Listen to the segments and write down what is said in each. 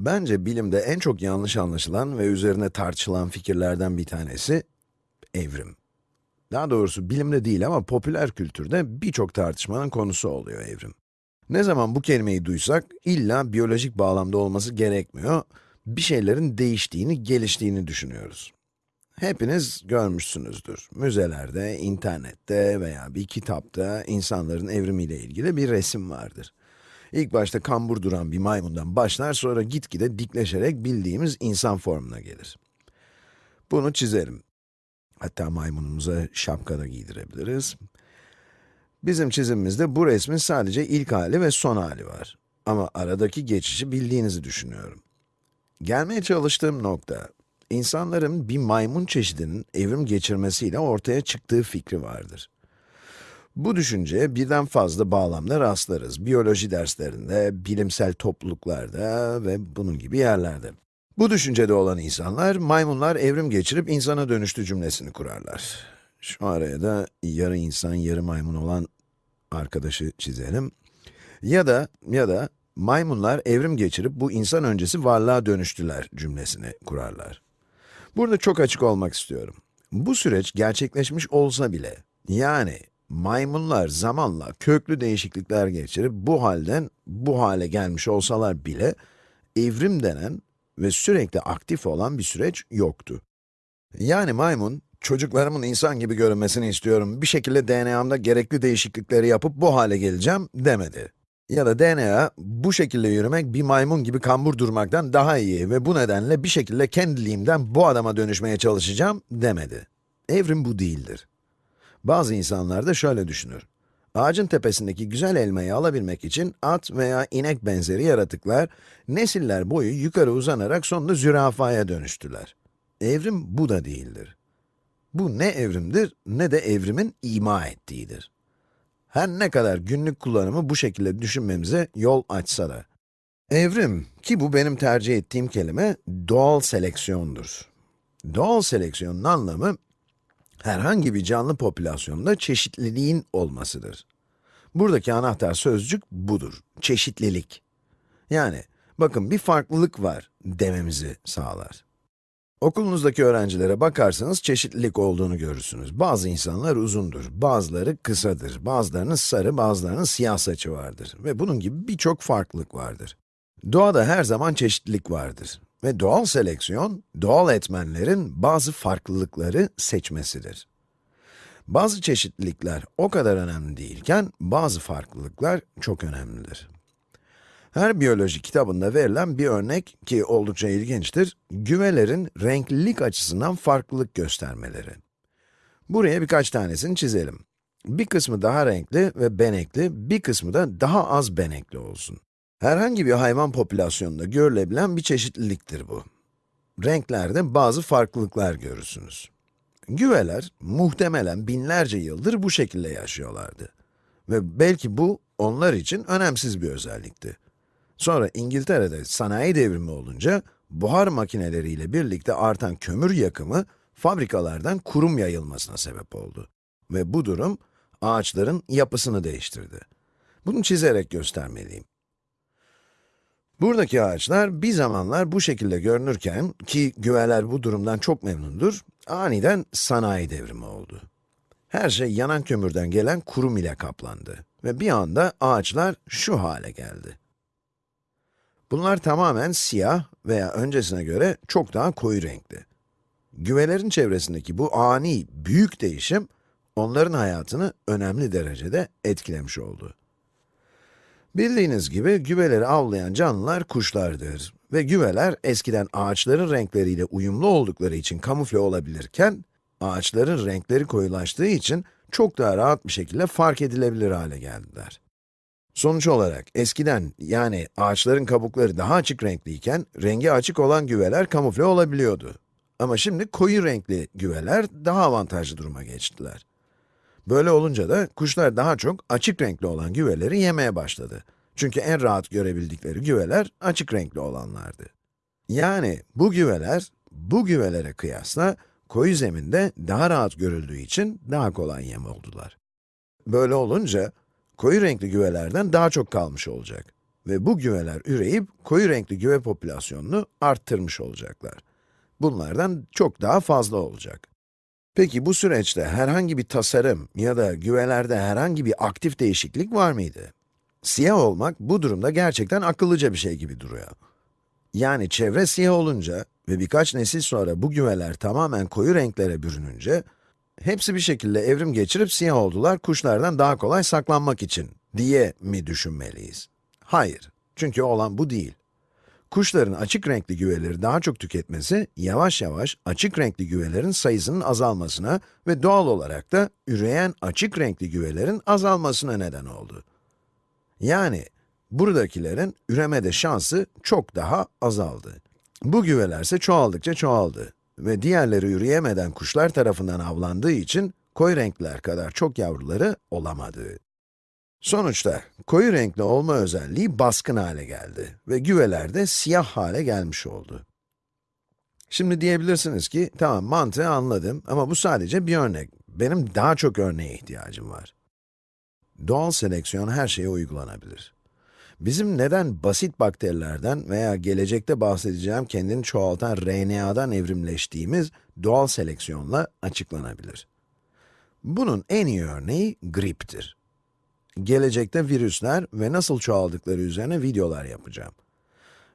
Bence bilimde en çok yanlış anlaşılan ve üzerine tartışılan fikirlerden bir tanesi evrim. Daha doğrusu bilimde değil ama popüler kültürde birçok tartışmanın konusu oluyor evrim. Ne zaman bu kelimeyi duysak, illa biyolojik bağlamda olması gerekmiyor, bir şeylerin değiştiğini, geliştiğini düşünüyoruz. Hepiniz görmüşsünüzdür. Müzelerde, internette veya bir kitapta insanların evrimiyle ilgili bir resim vardır. İlk başta kambur duran bir maymundan başlar, sonra gitgide dikleşerek bildiğimiz insan formuna gelir. Bunu çizelim. Hatta maymunumuza şapka da giydirebiliriz. Bizim çizimimizde bu resmin sadece ilk hali ve son hali var. Ama aradaki geçişi bildiğinizi düşünüyorum. Gelmeye çalıştığım nokta, insanların bir maymun çeşidinin evrim geçirmesiyle ortaya çıktığı fikri vardır. Bu düşünceye birden fazla bağlamda rastlarız. Biyoloji derslerinde, bilimsel topluluklarda ve bunun gibi yerlerde. Bu düşüncede olan insanlar, maymunlar evrim geçirip insana dönüştü cümlesini kurarlar. Şu araya da yarı insan, yarı maymun olan arkadaşı çizelim. Ya da, ya da maymunlar evrim geçirip bu insan öncesi varlığa dönüştüler cümlesini kurarlar. Burada çok açık olmak istiyorum. Bu süreç gerçekleşmiş olsa bile, yani maymunlar zamanla köklü değişiklikler geçirip bu halden bu hale gelmiş olsalar bile, evrim denen ve sürekli aktif olan bir süreç yoktu. Yani maymun, çocuklarımın insan gibi görünmesini istiyorum, bir şekilde DNA'mda gerekli değişiklikleri yapıp bu hale geleceğim demedi. Ya da DNA, bu şekilde yürümek bir maymun gibi kambur durmaktan daha iyi ve bu nedenle bir şekilde kendiliğimden bu adama dönüşmeye çalışacağım demedi. Evrim bu değildir. Bazı insanlar da şöyle düşünür. Ağacın tepesindeki güzel elmayı alabilmek için at veya inek benzeri yaratıklar, nesiller boyu yukarı uzanarak sonunda zürafaya dönüştüler. Evrim bu da değildir. Bu ne evrimdir, ne de evrimin ima ettiğidir. Her ne kadar günlük kullanımı bu şekilde düşünmemize yol açsa da. Evrim, ki bu benim tercih ettiğim kelime, doğal seleksiyondur. Doğal seleksiyonun anlamı, herhangi bir canlı popülasyonda çeşitliliğin olmasıdır. Buradaki anahtar sözcük budur, çeşitlilik. Yani, bakın bir farklılık var dememizi sağlar. Okulunuzdaki öğrencilere bakarsanız çeşitlilik olduğunu görürsünüz. Bazı insanlar uzundur, bazıları kısadır, bazılarının sarı, bazılarının siyah saçı vardır ve bunun gibi birçok farklılık vardır. Doğada her zaman çeşitlilik vardır ve doğal seleksiyon, doğal etmenlerin bazı farklılıkları seçmesidir. Bazı çeşitlilikler o kadar önemli değilken, bazı farklılıklar çok önemlidir. Her biyoloji kitabında verilen bir örnek ki oldukça ilginçtir, güvelerin renklilik açısından farklılık göstermeleri. Buraya birkaç tanesini çizelim. Bir kısmı daha renkli ve benekli, bir kısmı da daha az benekli olsun. Herhangi bir hayvan popülasyonunda görülebilen bir çeşitliliktir bu. Renklerde bazı farklılıklar görürsünüz. Güveler, muhtemelen binlerce yıldır bu şekilde yaşıyorlardı. Ve belki bu, onlar için önemsiz bir özellikti. Sonra İngiltere'de sanayi devrimi olunca, buhar makineleriyle birlikte artan kömür yakımı, fabrikalardan kurum yayılmasına sebep oldu. Ve bu durum, ağaçların yapısını değiştirdi. Bunu çizerek göstermeliyim. Buradaki ağaçlar bir zamanlar bu şekilde görünürken, ki güveler bu durumdan çok memnundur, aniden sanayi devrimi oldu. Her şey yanan kömürden gelen kurum ile kaplandı ve bir anda ağaçlar şu hale geldi. Bunlar tamamen siyah veya öncesine göre çok daha koyu renkli. Güvelerin çevresindeki bu ani, büyük değişim, onların hayatını önemli derecede etkilemiş oldu. Bildiğiniz gibi güveleri avlayan canlılar kuşlardır ve güveler eskiden ağaçların renkleriyle uyumlu oldukları için kamufle olabilirken, ağaçların renkleri koyulaştığı için çok daha rahat bir şekilde fark edilebilir hale geldiler. Sonuç olarak eskiden yani ağaçların kabukları daha açık renkliyken rengi açık olan güveler kamufle olabiliyordu. Ama şimdi koyu renkli güveler daha avantajlı duruma geçtiler. Böyle olunca da kuşlar daha çok açık renkli olan güveleri yemeye başladı. Çünkü en rahat görebildikleri güveler açık renkli olanlardı. Yani bu güveler, bu güvelere kıyasla koyu zeminde daha rahat görüldüğü için daha kolay yem oldular. Böyle olunca, koyu renkli güvelerden daha çok kalmış olacak. Ve bu güveler üreyip koyu renkli güve popülasyonunu arttırmış olacaklar. Bunlardan çok daha fazla olacak. Peki bu süreçte herhangi bir tasarım ya da güvelerde herhangi bir aktif değişiklik var mıydı? Siyah olmak bu durumda gerçekten akıllıca bir şey gibi duruyor. Yani çevre siyah olunca ve birkaç nesil sonra bu güveler tamamen koyu renklere bürününce, hepsi bir şekilde evrim geçirip siyah oldular kuşlardan daha kolay saklanmak için diye mi düşünmeliyiz? Hayır, çünkü olan bu değil. Kuşların açık renkli güveleri daha çok tüketmesi, yavaş yavaş açık renkli güvelerin sayısının azalmasına ve doğal olarak da üreyen açık renkli güvelerin azalmasına neden oldu. Yani, buradakilerin üremede şansı çok daha azaldı. Bu güveler ise çoğaldıkça çoğaldı ve diğerleri üreyemeden kuşlar tarafından avlandığı için koyu renkler kadar çok yavruları olamadı. Sonuçta koyu renkli olma özelliği baskın hale geldi ve güveler de siyah hale gelmiş oldu. Şimdi diyebilirsiniz ki, tamam mantığı anladım ama bu sadece bir örnek. Benim daha çok örneğe ihtiyacım var. Doğal seleksiyon her şeye uygulanabilir. Bizim neden basit bakterilerden veya gelecekte bahsedeceğim kendini çoğaltan RNA'dan evrimleştiğimiz doğal seleksiyonla açıklanabilir. Bunun en iyi örneği griptir. Gelecekte virüsler ve nasıl çoğaldıkları üzerine videolar yapacağım.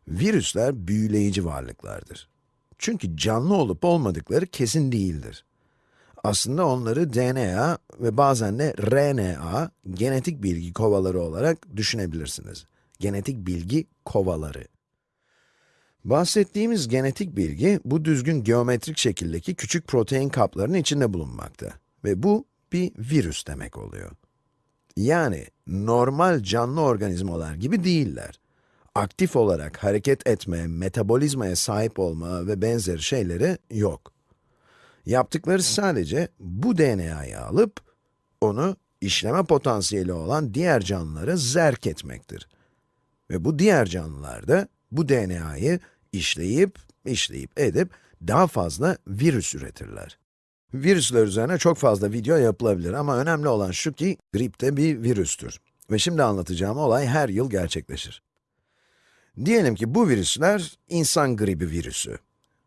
Virüsler büyüleyici varlıklardır. Çünkü canlı olup olmadıkları kesin değildir. Aslında onları DNA ve bazen de RNA, genetik bilgi kovaları olarak düşünebilirsiniz. Genetik bilgi kovaları. Bahsettiğimiz genetik bilgi, bu düzgün geometrik şekildeki küçük protein kaplarının içinde bulunmakta. Ve bu, bir virüs demek oluyor. Yani, normal canlı organizmalar gibi değiller. Aktif olarak hareket etme, metabolizmaya sahip olma ve benzeri şeyleri yok. Yaptıkları sadece bu DNA'yı alıp, onu işleme potansiyeli olan diğer canlılara zerk etmektir. Ve bu diğer canlılar da bu DNA'yı işleyip, işleyip edip daha fazla virüs üretirler. Virüsler üzerine çok fazla video yapılabilir ama önemli olan şu ki, grip de bir virüstür. Ve şimdi anlatacağım olay her yıl gerçekleşir. Diyelim ki bu virüsler insan gribi virüsü.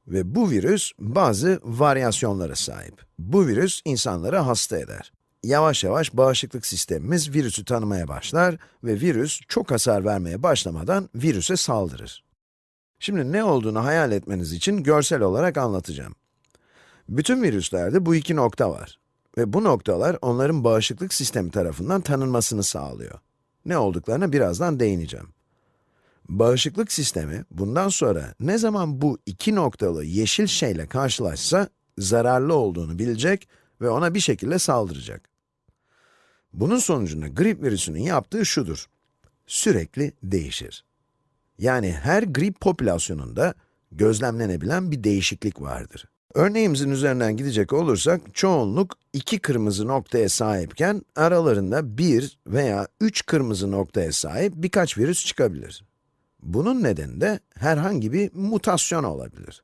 Ve bu virüs bazı varyasyonlara sahip. Bu virüs insanları hasta eder. Yavaş yavaş bağışıklık sistemimiz virüsü tanımaya başlar ve virüs çok hasar vermeye başlamadan virüse saldırır. Şimdi ne olduğunu hayal etmeniz için görsel olarak anlatacağım. Bütün virüslerde bu iki nokta var. Ve bu noktalar onların bağışıklık sistemi tarafından tanınmasını sağlıyor. Ne olduklarına birazdan değineceğim. Bağışıklık sistemi, bundan sonra ne zaman bu iki noktalı yeşil şeyle karşılaşsa, zararlı olduğunu bilecek ve ona bir şekilde saldıracak. Bunun sonucunda grip virüsünün yaptığı şudur. Sürekli değişir. Yani her grip popülasyonunda gözlemlenebilen bir değişiklik vardır. Örneğimizin üzerinden gidecek olursak, çoğunluk iki kırmızı noktaya sahipken, aralarında bir veya üç kırmızı noktaya sahip birkaç virüs çıkabilir. Bunun nedeni de herhangi bir mutasyon olabilir.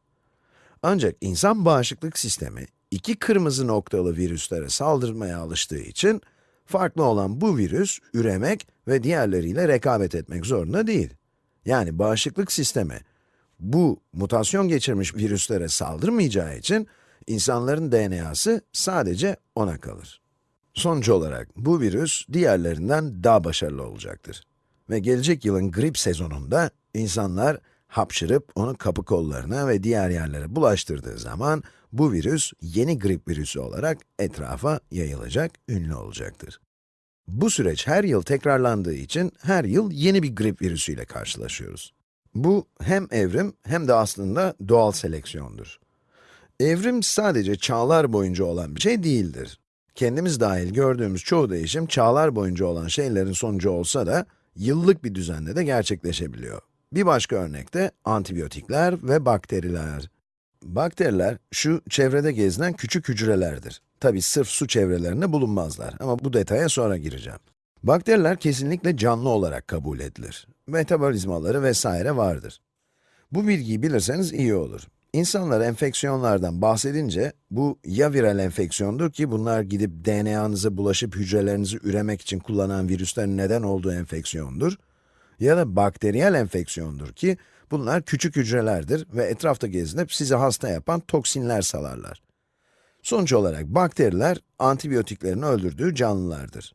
Ancak insan bağışıklık sistemi, iki kırmızı noktalı virüslere saldırmaya alıştığı için, farklı olan bu virüs, üremek ve diğerleriyle rekabet etmek zorunda değil. Yani bağışıklık sistemi, bu mutasyon geçirmiş virüslere saldırmayacağı için, insanların DNA'sı sadece ona kalır. Sonuç olarak bu virüs diğerlerinden daha başarılı olacaktır. Ve gelecek yılın grip sezonunda insanlar hapşırıp onu kapı kollarına ve diğer yerlere bulaştırdığı zaman bu virüs yeni grip virüsü olarak etrafa yayılacak, ünlü olacaktır. Bu süreç her yıl tekrarlandığı için her yıl yeni bir grip virüsüyle karşılaşıyoruz. Bu hem evrim hem de aslında doğal seleksiyondur. Evrim sadece çağlar boyunca olan bir şey değildir. Kendimiz dahil gördüğümüz çoğu değişim çağlar boyunca olan şeylerin sonucu olsa da yıllık bir düzende de gerçekleşebiliyor. Bir başka örnek de antibiyotikler ve bakteriler. Bakteriler, şu çevrede gezinen küçük hücrelerdir. Tabi sırf su çevrelerinde bulunmazlar ama bu detaya sonra gireceğim. Bakteriler kesinlikle canlı olarak kabul edilir. Metabolizmaları vesaire vardır. Bu bilgiyi bilirseniz iyi olur. İnsanlar enfeksiyonlardan bahsedince, bu ya viral enfeksiyondur ki bunlar gidip DNA'nıza bulaşıp hücrelerinizi üremek için kullanan virüslerin neden olduğu enfeksiyondur, Ya da bakteriyel enfeksiyondur ki, bunlar küçük hücrelerdir ve etrafta gezinip sizi hasta yapan toksinler salarlar. Sonuç olarak bakteriler, antibiyotiklerin öldürdüğü canlılardır.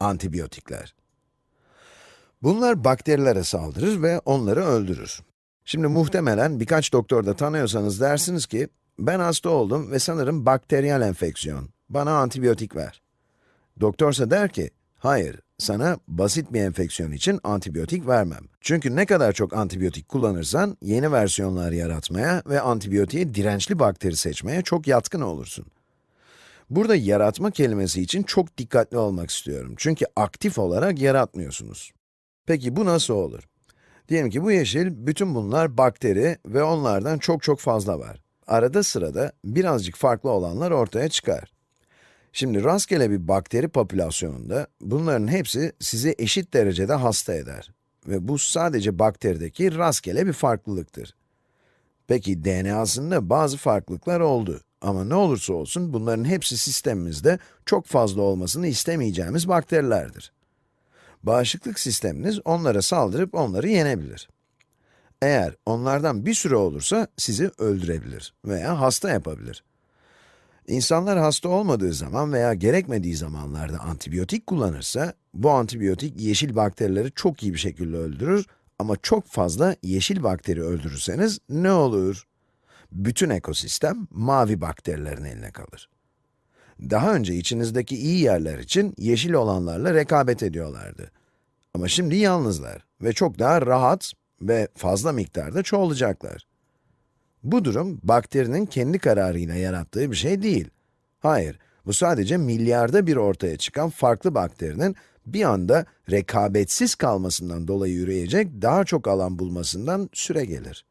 Antibiyotikler. Bunlar bakterilere saldırır ve onları öldürür. Şimdi muhtemelen birkaç doktor da tanıyorsanız dersiniz ki, ben hasta oldum ve sanırım bakteriyel enfeksiyon, bana antibiyotik ver. Doktorsa der ki, hayır, sana basit bir enfeksiyon için antibiyotik vermem. Çünkü ne kadar çok antibiyotik kullanırsan, yeni versiyonlar yaratmaya ve antibiyotiğe dirençli bakteri seçmeye çok yatkın olursun. Burada yaratma kelimesi için çok dikkatli olmak istiyorum. Çünkü aktif olarak yaratmıyorsunuz. Peki bu nasıl olur? Diyelim ki bu yeşil, bütün bunlar bakteri ve onlardan çok çok fazla var. Arada sırada birazcık farklı olanlar ortaya çıkar. Şimdi rastgele bir bakteri popülasyonunda bunların hepsi sizi eşit derecede hasta eder. Ve bu sadece bakterideki rastgele bir farklılıktır. Peki DNA'sında bazı farklılıklar oldu. Ama ne olursa olsun bunların hepsi sistemimizde çok fazla olmasını istemeyeceğimiz bakterilerdir. Bağışıklık sisteminiz onlara saldırıp onları yenebilir. Eğer onlardan bir sürü olursa sizi öldürebilir veya hasta yapabilir. İnsanlar hasta olmadığı zaman veya gerekmediği zamanlarda antibiyotik kullanırsa, bu antibiyotik yeşil bakterileri çok iyi bir şekilde öldürür ama çok fazla yeşil bakteri öldürürseniz ne olur? Bütün ekosistem mavi bakterilerin eline kalır. Daha önce içinizdeki iyi yerler için yeşil olanlarla rekabet ediyorlardı. Ama şimdi yalnızlar ve çok daha rahat ve fazla miktarda çoğalacaklar. Bu durum, bakterinin kendi kararıyla yarattığı bir şey değil. Hayır, bu sadece milyarda bir ortaya çıkan farklı bakterinin bir anda rekabetsiz kalmasından dolayı yürüyecek daha çok alan bulmasından süre gelir.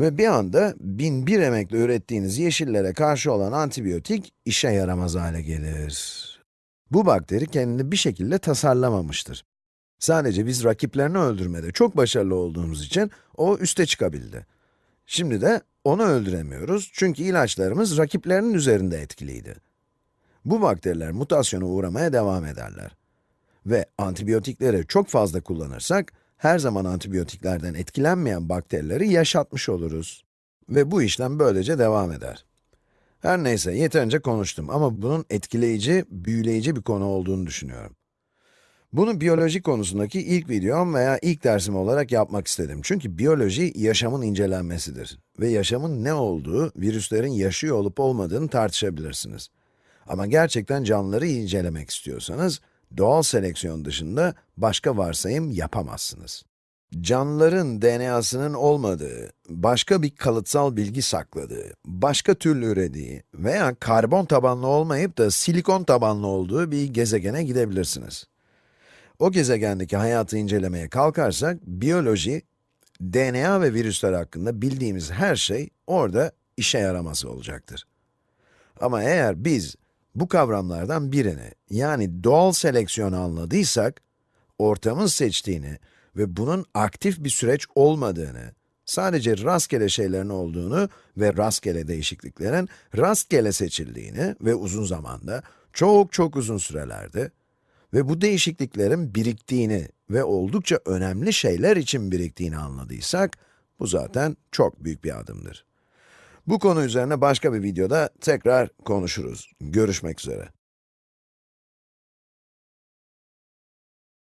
Ve bir anda bin bir emekle ürettiğiniz yeşillere karşı olan antibiyotik işe yaramaz hale gelir. Bu bakteri kendini bir şekilde tasarlamamıştır. Sadece biz rakiplerini öldürmede çok başarılı olduğumuz için o üste çıkabildi. Şimdi de onu öldüremiyoruz çünkü ilaçlarımız rakiplerinin üzerinde etkiliydi. Bu bakteriler mutasyona uğramaya devam ederler. Ve antibiyotikleri çok fazla kullanırsak, her zaman antibiyotiklerden etkilenmeyen bakterileri yaşatmış oluruz. Ve bu işlem böylece devam eder. Her neyse, yeterince konuştum ama bunun etkileyici, büyüleyici bir konu olduğunu düşünüyorum. Bunu biyoloji konusundaki ilk videom veya ilk dersim olarak yapmak istedim. Çünkü biyoloji, yaşamın incelenmesidir. Ve yaşamın ne olduğu, virüslerin yaşıyor olup olmadığını tartışabilirsiniz. Ama gerçekten canlıları incelemek istiyorsanız, doğal seleksiyon dışında başka varsayım yapamazsınız. Canlıların DNA'sının olmadığı, başka bir kalıtsal bilgi sakladığı, başka türlü ürediği veya karbon tabanlı olmayıp da silikon tabanlı olduğu bir gezegene gidebilirsiniz. O gezegendeki hayatı incelemeye kalkarsak, biyoloji, DNA ve virüsler hakkında bildiğimiz her şey orada işe yaraması olacaktır. Ama eğer biz bu kavramlardan birini, yani doğal seleksiyonu anladıysak, ortamın seçtiğini ve bunun aktif bir süreç olmadığını, sadece rastgele şeylerin olduğunu ve rastgele değişikliklerin rastgele seçildiğini ve uzun zamanda, çok çok uzun sürelerde ve bu değişikliklerin biriktiğini ve oldukça önemli şeyler için biriktiğini anladıysak, bu zaten çok büyük bir adımdır. Bu konu üzerine başka bir videoda tekrar konuşuruz. Görüşmek üzere.